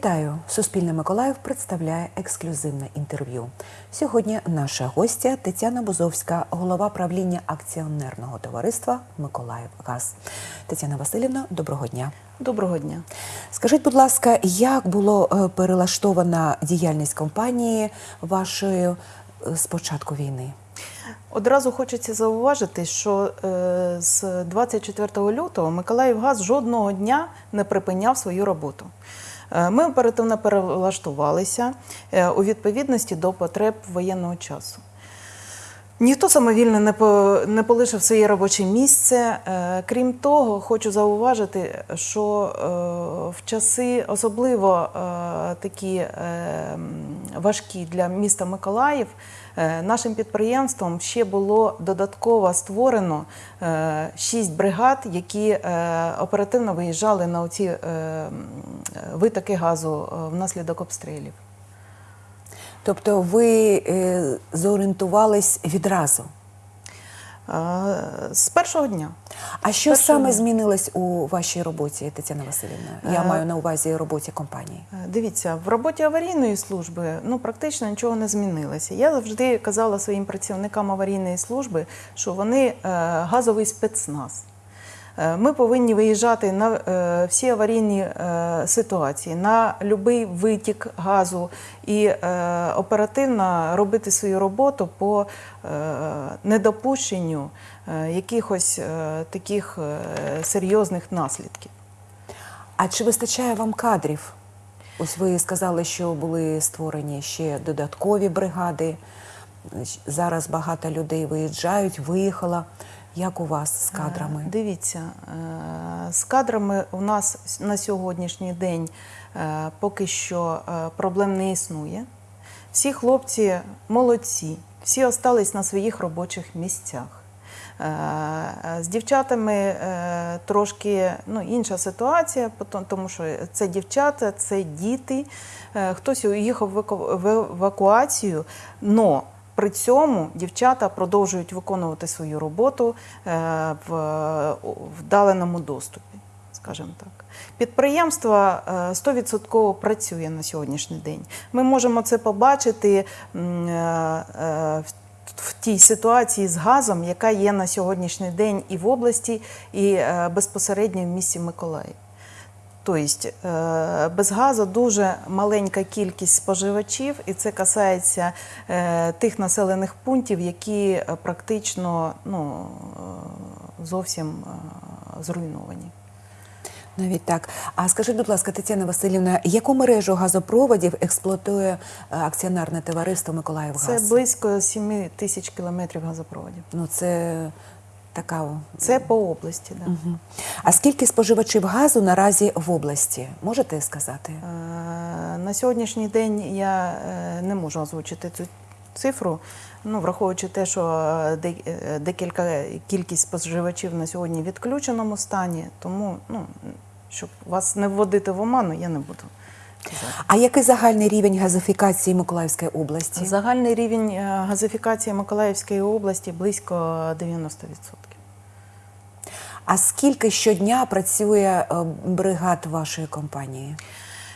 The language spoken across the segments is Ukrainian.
Вітаю! Суспільне Миколаїв представляє ексклюзивне інтерв'ю. Сьогодні наша гостя Тетяна Бузовська, голова правління акціонерного товариства Миколаївгаз. Тетяна Васильівна, доброго дня. Доброго дня. Скажіть, будь ласка, як було е, перелаштована діяльність компанії вашої е, з початку війни? Одразу хочеться зауважити, що е, з 24 лютого Миколаївгаз жодного дня не припиняв свою роботу. Е, Ми оперативно перелаштувалися е, у відповідності до потреб воєнного часу. Ніхто самовільно не не полишив своє робоче місце. Е, Крім того, хочу зауважити, що в часи особливо такі важкі для міста Миколаїв, е, нашим підприємством ще було додатково створено е, шість бригад, які е, оперативно виїжджали на оці витоки газу внаслідок обстрілів. Тобто ви зорієнтувались відразу. З першого дня. А що Першого саме дня. змінилось у вашій роботі, Тетяна Васильівна? Я Е, маю на увазі роботі компанії. Е, Дивіться, в роботі аварійної служби ну практично нічого не змінилося. Я завжди казала своїм працівникам аварійної служби, що вони е, газовий спецназ. Е, Ми повинні виїжджати на е, всі аварійні е, ситуації, на будь-який витік газу і оперативно робити свою роботу по недопущенню якихось таких серйозних наслідків. А чи вистачає вам кадрів? Ось ви сказали, що були створені ще додаткові бригади. Зараз багато людей виїжджають, виїхала. Як у вас з кадрами? Е, Дивіться, е, з кадрами у нас на сьогоднішній день е, поки що проблем не існує. Всі хлопці молодці, всі остались на своїх робочих місцях. З дівчатами трошки ну, інша ситуація, тому що це дівчата, це діти. Хтось уїхав в в евакуацію, но при цьому дівчата продовжують виконувати свою роботу е, в вдаленому доступі, скажімо так. Підприємство е, 100% працює на сьогоднішній день. Ми можемо це побачити е, е, в- тій ситуації з газом, яка є на сьогоднішній день і в області, і е, безпосередньо в місті Миколаїв. Тобто е, без газу дуже маленька кількість споживачів, і це касається е, тих населених пунктів, які е, практично ну, зовсім зруйновані. Навіть так. А скажіть, будь ласка, Тетяна Васильівна, яку мережу газопроводів експлуатує е, акціонерне товариство Миколаївгаз? Це близько 7 тисяч кілометрів газопроводів. Ну, це така. Це по області. Да. Мгм. А скільки споживачів газу наразі в області? Можете сказати? Е, На сьогоднішній день я е, не можу озвучити цю цифру, ну, враховуючи те, що е, декілька кількість споживачів на сьогодні в відключеному стані, тому ну, щоб вас не вводити в оману, я не буду. А який загальний рівень газифікації Миколаївської області? Загальний рівень е, газифікації Миколаївської області близько 90%. А скільки щодня працює е, бригад вашої компанії?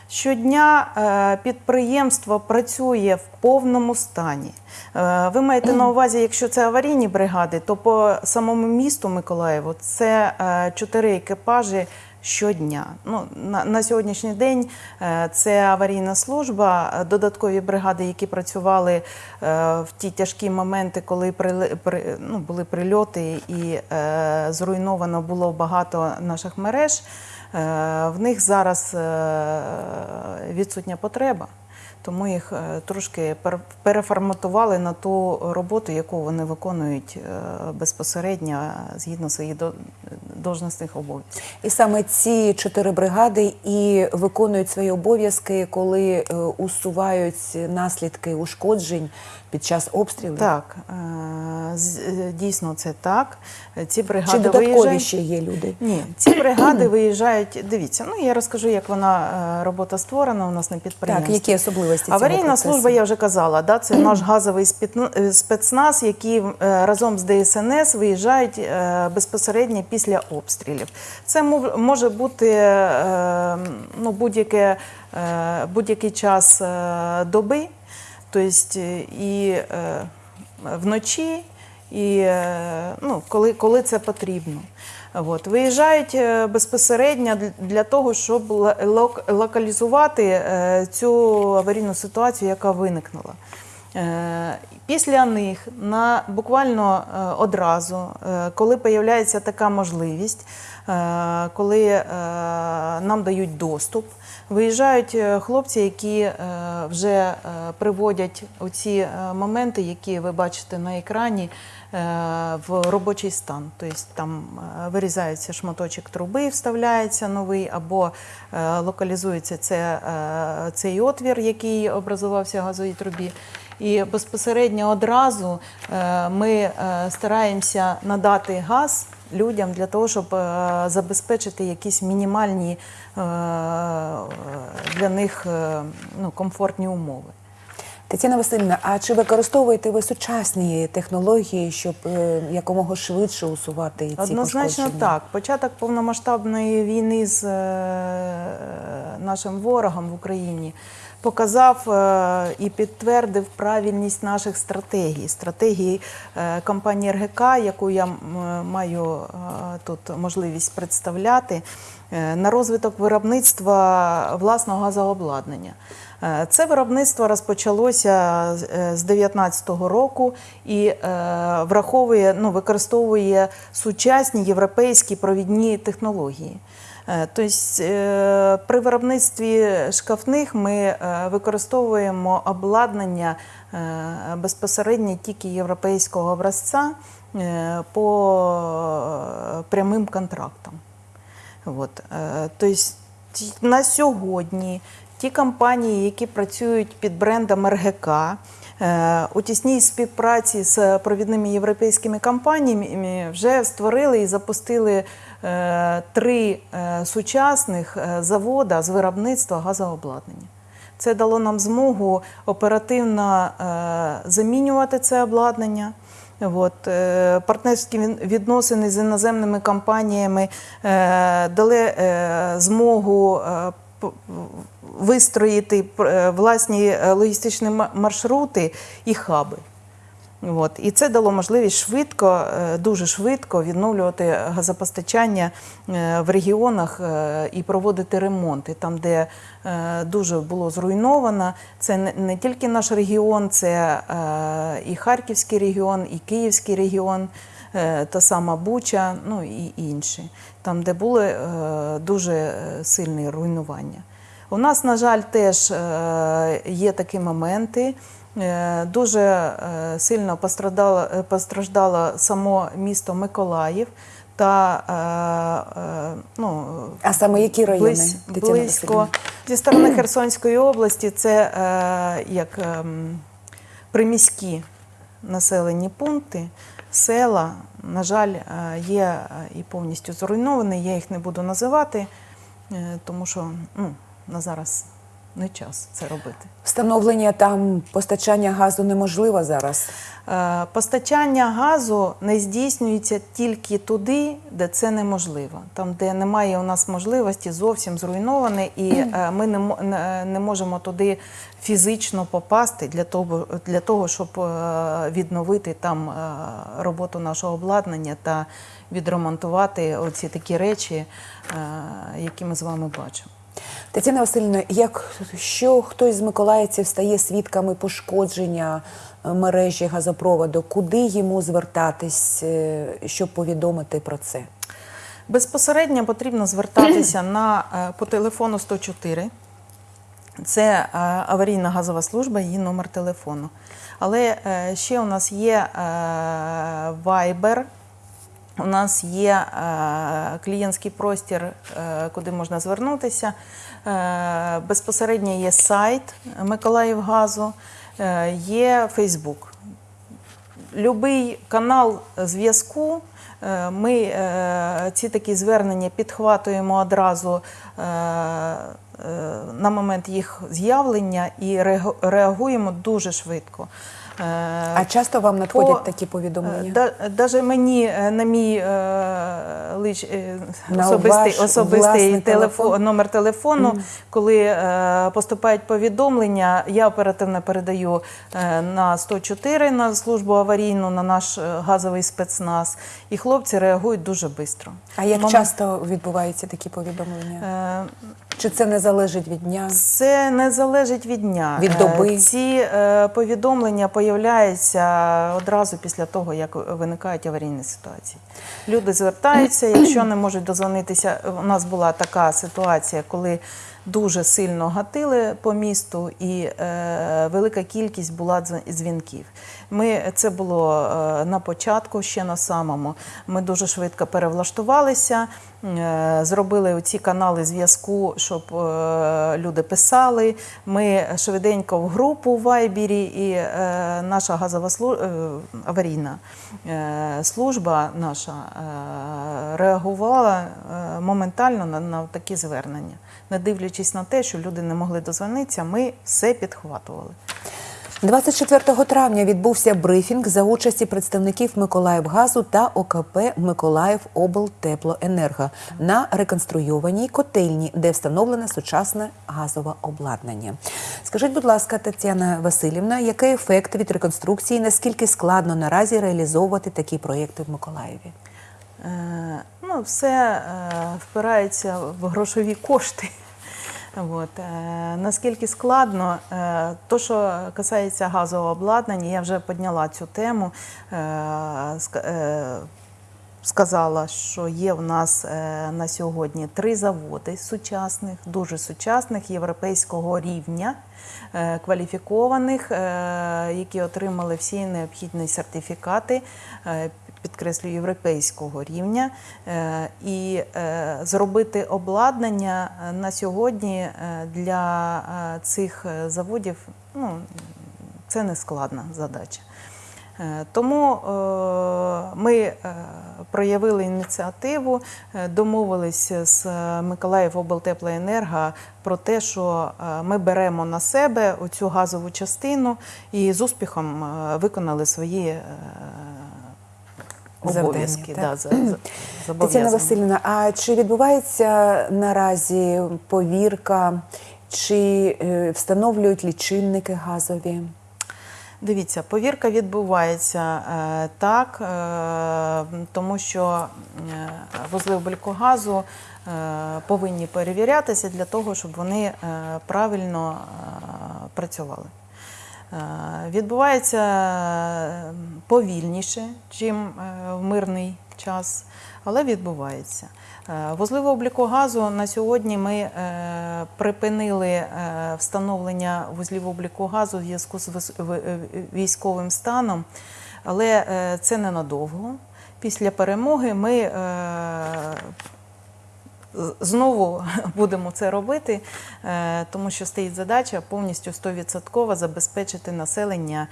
Щодня е, підприємство працює в повному стані. Ви маєте на увазі, якщо це аварійні бригади, то по самому місту Миколаєву це чотири екіпажі щодня. Ну, на, на сьогоднішній день е, це аварійна служба, додаткові бригади, які працювали е, в ті тяжкі моменти, коли прили- при, ну, були прильоти і е, зруйновано було багато наших мереж. Е, В них зараз відсутня потреба, тому їх трошки пер- переформатували на ту роботу, яку вони виконують безпосередньо згідно своїх должностних обов'язків. І саме ці чотири бригади і виконують свої обов'язки, коли е, усувають наслідки ушкоджень під час обстрілів? Так, е, е, дійсно це так. Ці Чи бригади додаткові виїжджають. ще є люди? Ні, ці бригади виїжджають. Дивіться, ну я розкажу, як вона робота створена у нас на підприємстві. Так, які особливості цього Аварійна процесу? служба, я вже казала, да, це наш газовий спецназ, які е, разом з ДСНС виїжджають безпосередньо після обстрілів. Це може бути е, ну, е, будь-який час е, доби, тобто і вночі, і ну, коли, коли це потрібно. От. Виїжджають безпосередньо для- того, щоб локалізувати цю аварійну ситуацію, яка виникнула. Е, Після них на буквально е, одразу, е, коли появляється така можливість, коли нам дають доступ, виїжджають е, хлопці, які е, вже е, приводять оці моменти, які ви бачите на екрані, в робочий стан. Тобто там вирізається шматочок труби, вставляється новий, або локалізується це, цей отвір, який образувався в газовій трубі. І безпосередньо одразу ми стараємося надати газ людям для того, щоб е, забезпечити якісь мінімальні е, для них е, ну, комфортні умови. Тетяна Васильівна, а чи використовуєте ви сучасні технології, щоб е, якомога швидше усувати ці Однозначно пошкодження? так. Початок повномасштабної війни з е, нашим ворогом в Україні показав е, і підтвердив правильність наших стратегій. Стратегії е, компанії РГК, яку я маю е, тут можливість представляти, е, на розвиток виробництва власного газообладнання. Е, Це виробництво розпочалося з- е, 2019 року і е, враховує, ну, використовує сучасні європейські провідні технології. Тобто при виробництві шкафних ми використовуємо обладнання безпосередньо тільки європейського образця по прямим контрактам. От. Тобто на сьогодні ті компанії, які працюють під брендом РГК, е, у тісній співпраці з провідними європейськими компаніями вже створили і запустили е, три е, сучасних завода з виробництва газообладнання. Це дало нам змогу оперативно замінювати це обладнання. От, партнерські відносини з іноземними компаніями дали змогу вистроїти е, власні е, логістичні маршрути і хаби. От. І це дало можливість швидко, е, дуже швидко відновлювати газопостачання в регіонах і проводити ремонти там, де дуже було зруйновано. Це не- тільки наш регіон, це і Харківський регіон, і Київський регіон, та сама Буча, ну і інші, там, де були е, дуже е, сильні руйнування. У нас, на жаль, теж е, є такі моменти. Е, Дуже е, сильно пострадало, е, постраждало само місто Миколаїв та е, е, ну, А саме які райони, близь- близько зі сторони Херсонської області це е, як ем, приміські населені пункти, села, на жаль, е, є е, і повністю зруйновані. Я їх не буду називати, е, тому що ну, на зараз не час це робити. Встановлення там постачання газу неможливо зараз. Е, Постачання газу не здійснюється тільки туди, де це неможливо. Там, де немає у нас можливості, зовсім зруйноване, і е, ми не, мо- не- не можемо туди фізично попасти для того, для того щоб е, відновити там роботу нашого обладнання та відремонтувати оці такі речі, які ми з вами бачимо. Тетяна Васильівна, як що хтось з миколаївців стає свідками пошкодження е, мережі газопроводу, куди йому звертатись, е, щоб повідомити про це? Безпосередньо потрібно звертатися на, е, по телефону 104. Це аварійна газова служба, її номер телефону. Але ще у нас є Viber, у нас є е, клієнтський простір, е, куди можна звернутися. Е, Безпосередньо є сайт Миколаївгазу, є Фейсбук. Любий канал зв'язку. Ми ці такі звернення підхватуємо одразу на момент їх з'явлення і реагу- реагуємо дуже швидко. Е, А часто вам надходять по- такі повідомлення? Да, даже мені е, на мій е, лич, е, На особистий, особистий телефон, телефон? номер телефону, коли е, поступають повідомлення, я оперативно передаю е, на 104 на службу аварійну, на наш е, газовий спецназ, і хлопці реагують дуже швидко. А як Момент- часто відбуваються такі повідомлення? Е, Чи це не залежить від дня? Це не залежить від дня. Від Е, доби? Ці е, повідомлення появляються одразу після того, як виникають аварійні ситуації. Люди звертаються, якщо не можуть дозвонитися. У нас була така ситуація, коли дуже сильно гатили по місту, і е, велика кількість була дзвінків. Ми це було е, на початку, ще на самому. Ми дуже швидко перевлаштувалися, е, зробили ці канали зв'язку, щоб е, люди писали. Ми швиденько в групу в Вайбері, і е, наша газова слу- е, аварійна е, служба наша е, реагувала е, моментально на, на такі звернення. Не дивлячись на те, що люди не могли дозвонитися, ми все підхватували. 24 травня відбувся брифінг за участі представників Миколаївгазу та ОКП Миколаїв облтеплоенерго на реконструйованій котельні, де встановлене сучасне газове обладнання. Скажіть, будь ласка, Тетяна Васильівна, який ефект від реконструкції? Наскільки складно наразі реалізовувати такі проєкти в Миколаєві? Е, Ну, все е, впирається в грошові кошти. От. е, Наскільки складно, е, то, що касається газового обладнання, я вже підняла цю тему. Ска- Сказала, що є в нас е, на сьогодні три заводи сучасних, дуже сучасних європейського рівня, е, кваліфікованих, е, які отримали всі необхідні сертифікати, підкреслюю, європейського рівня. І зробити обладнання на сьогодні для цих заводів ну, це не складна задача. Е, Тому е, ми е, проявили ініціативу, домовилися з Миколаїв облтеплоенерго про те, що ми беремо на себе оцю газову частину і з успіхом виконали свої обов'язки. Да, за- за- Тетяна. Васильівна, а чи відбувається наразі повірка, чи встановлюють лічильники газові? Дивіться, повірка відбувається е, так, е, тому що е, вузли обліку газу е, повинні перевірятися для того, щоб вони правильно працювали. Відбувається повільніше, чим в мирний час, але відбувається. Е, Вузливий обліку газу на сьогодні ми е, припинили е, встановлення вузлів обліку газу в зв'язку з військовим станом, але це ненадовго. Після перемоги ми знову будемо це робити, тому що стоїть задача повністю 100% забезпечити населення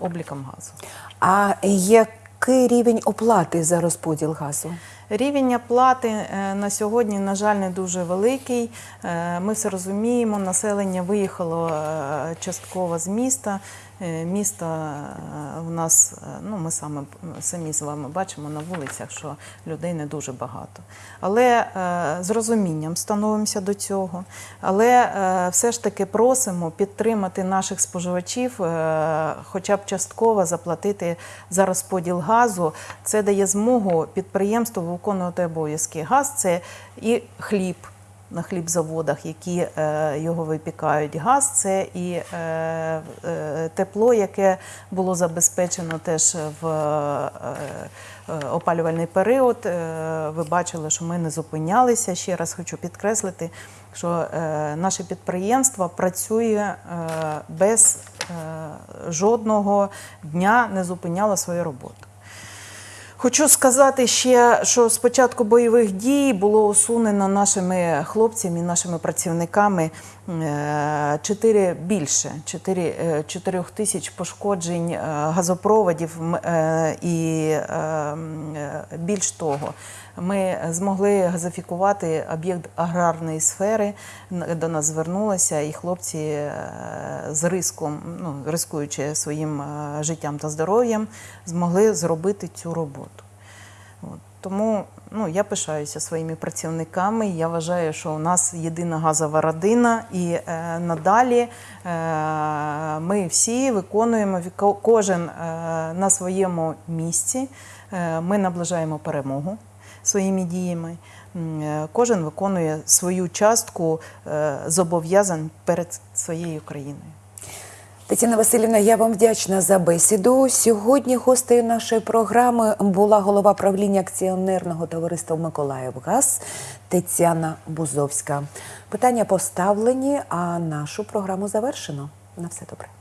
обліком газу. А який рівень оплати за розподіл газу? Рівень оплати е, на сьогодні, на жаль, не дуже великий. Е, Ми все розуміємо, населення виїхало е, частково з міста. Місто в нас, ну ми саме самі з вами бачимо на вулицях, що людей не дуже багато. Але з розумінням становимося до цього. Але все ж таки просимо підтримати наших споживачів, хоча б частково заплатити за розподіл газу. Це дає змогу підприємству виконувати обов'язки. Газ це і хліб. На хлібзаводах, які е, його випікають, газ це і е, е, тепло, яке було забезпечено теж в опалювальний період. Ви бачили, що ми не зупинялися. Ще раз хочу підкреслити, що наше підприємство працює без жодного дня не зупиняло свою роботу. Хочу сказати ще, що з початку бойових дій було усунено нашими хлопцями, нашими працівниками е, 4 більше 4, е, 4 тисяч пошкоджень е, газопроводів е, і е, е, більш того, ми змогли газифікувати об'єкт аграрної сфери. До нас звернулися, і хлопці е, з риском, ну рискуючи своїм е, життям та здоров'ям, змогли зробити цю роботу. От. Тому ну, я пишаюся своїми працівниками. Я вважаю, що у нас єдина газова родина, і е, надалі е, ми всі виконуємо кожен е, на своєму місці. Е, ми наближаємо перемогу своїми діями. Е, Кожен виконує свою частку е, зобов'язань перед своєю країною. Тетяна Васильівна, я вам вдячна за бесіду. Сьогодні гостею нашої програми була голова правління акціонерного товариства Миколаївгаз Тетяна Бузовська. Питання поставлені, а нашу програму завершено. На все добре.